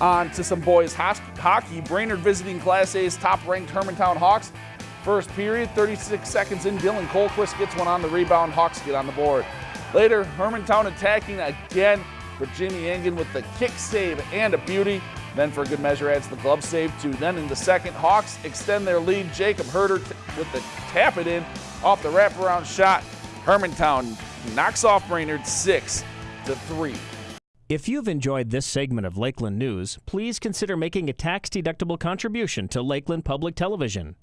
On to some boys hockey. Brainerd visiting Class A's top-ranked Hermantown Hawks. First period, 36 seconds in, Dylan Colquist gets one on the rebound. Hawks get on the board. Later, Hermantown attacking again for Jimmy Engen with the kick save and a beauty. Then for good measure adds the glove save too. Then in the second, Hawks extend their lead. Jacob Herder with the tap it in off the wraparound shot. Hermantown knocks off Brainerd 6 to 3. If you've enjoyed this segment of Lakeland News, please consider making a tax-deductible contribution to Lakeland Public Television.